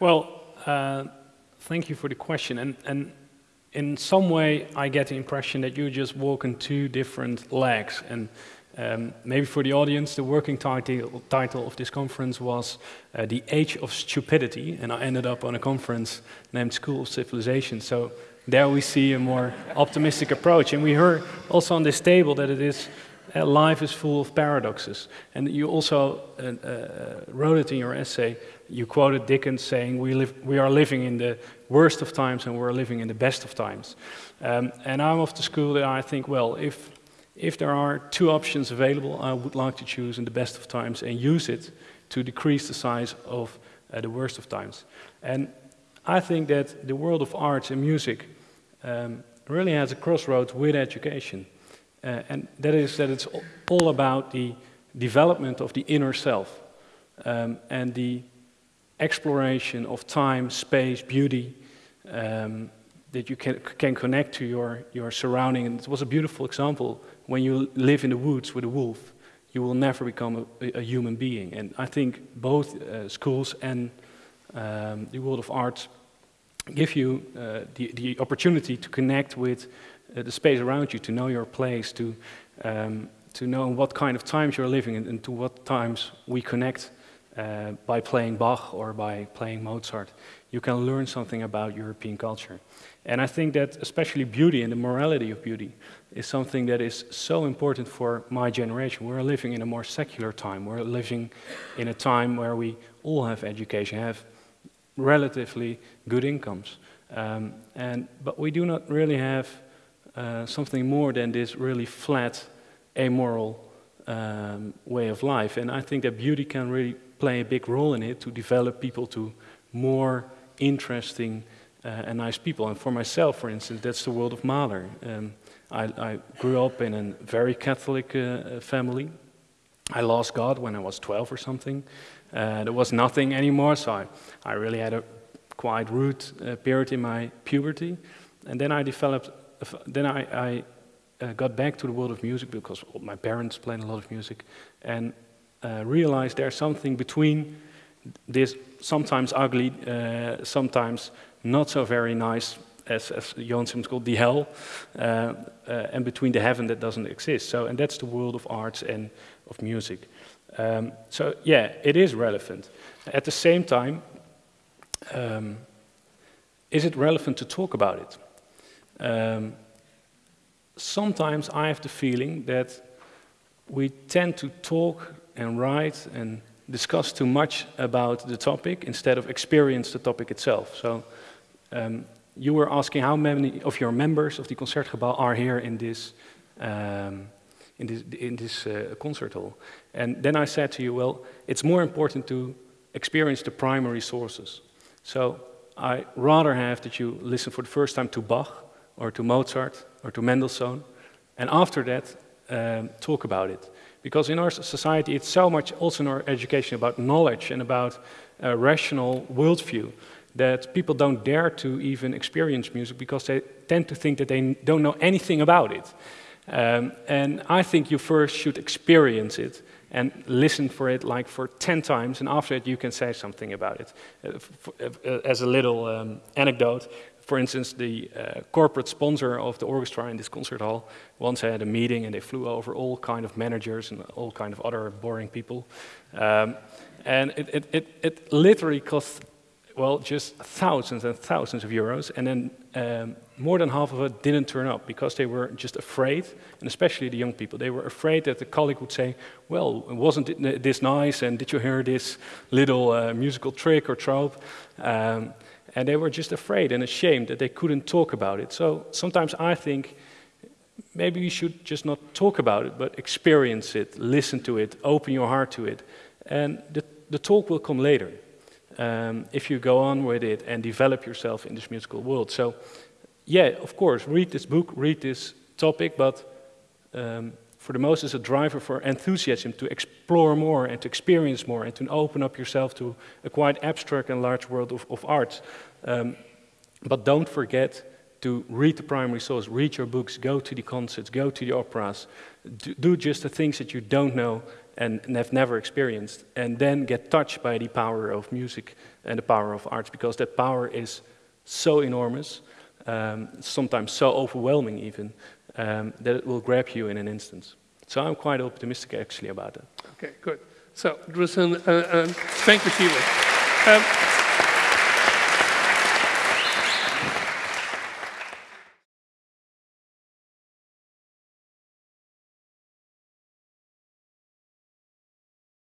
Well, uh, thank you for the question. And, and in some way, I get the impression that you just walk on two different legs. And um, maybe for the audience, the working title, title of this conference was uh, The Age of Stupidity, and I ended up on a conference named School of Civilization. So there we see a more optimistic approach. And we heard also on this table that it is uh, life is full of paradoxes. And you also uh, uh, wrote it in your essay. You quoted Dickens saying, we, live, we are living in the worst of times and we're living in the best of times. Um, and I'm of the school that I think, well, if, if there are two options available, I would like to choose in the best of times and use it to decrease the size of uh, the worst of times. And I think that the world of arts and music um, really has a crossroads with education. Uh, and that is that it's all about the development of the inner self um, and the exploration of time, space, beauty, um, that you can, can connect to your, your surrounding. And it was a beautiful example. When you live in the woods with a wolf, you will never become a, a human being. And I think both uh, schools and um, the world of art give you uh, the, the opportunity to connect with the space around you, to know your place, to, um, to know what kind of times you're living in, and to what times we connect uh, by playing Bach or by playing Mozart. You can learn something about European culture. And I think that especially beauty and the morality of beauty is something that is so important for my generation. We're living in a more secular time. We're living in a time where we all have education, have relatively good incomes. Um, and, but we do not really have uh, something more than this really flat, amoral um, way of life. And I think that beauty can really play a big role in it to develop people to more interesting uh, and nice people. And for myself, for instance, that's the world of Mahler. Um, I, I, grew up in a very Catholic uh, family. I lost God when I was 12 or something. Uh, there was nothing anymore, so I, I really had a quite rude uh, period in my puberty. And then I developed then I, I uh, got back to the world of music because my parents played a lot of music and uh, realized there's something between this sometimes ugly, uh, sometimes not so very nice, as, as Johan Simons called the hell, uh, uh, and between the heaven that doesn't exist. So, and that's the world of arts and of music. Um, so, yeah, it is relevant. At the same time, um, is it relevant to talk about it? Um, sometimes I have the feeling that we tend to talk and write and discuss too much about the topic instead of experience the topic itself. So um, you were asking how many of your members of the Concertgebouw are here in this, um, in this, in this uh, concert hall. And then I said to you, well, it's more important to experience the primary sources. So I rather have that you listen for the first time to Bach or to Mozart or to Mendelssohn, and after that, um, talk about it. Because in our society, it's so much also in our education about knowledge and about a rational worldview that people don't dare to even experience music because they tend to think that they don't know anything about it. Um, and I think you first should experience it and listen for it like for 10 times, and after that you can say something about it. Uh, uh, as a little um, anecdote, for instance, the uh, corporate sponsor of the orchestra in this concert hall once had a meeting and they flew over all kind of managers and all kind of other boring people. Um, and it, it, it, it, literally cost, well, just thousands and thousands of euros. And then um, more than half of it didn't turn up because they were just afraid, and especially the young people, they were afraid that the colleague would say, well, wasn't it this nice? And did you hear this little uh, musical trick or trope? Um, and they were just afraid and ashamed that they couldn't talk about it. So sometimes I think maybe you should just not talk about it, but experience it, listen to it, open your heart to it. And the, the talk will come later um, if you go on with it and develop yourself in this musical world. So, yeah, of course, read this book, read this topic, but um, for the most is a driver for enthusiasm to explore more and to experience more and to open up yourself to a quite abstract and large world of, of art. Um, but don't forget to read the primary source, read your books, go to the concerts, go to the operas, do, do just the things that you don't know and, have never experienced, and then get touched by the power of music and the power of arts, because that power is so enormous, um, sometimes so overwhelming even, um, that it will grab you in an instant. So I'm quite optimistic actually about that. Okay, good. So, Drusen, uh, uh, thank you, Sheila. Um,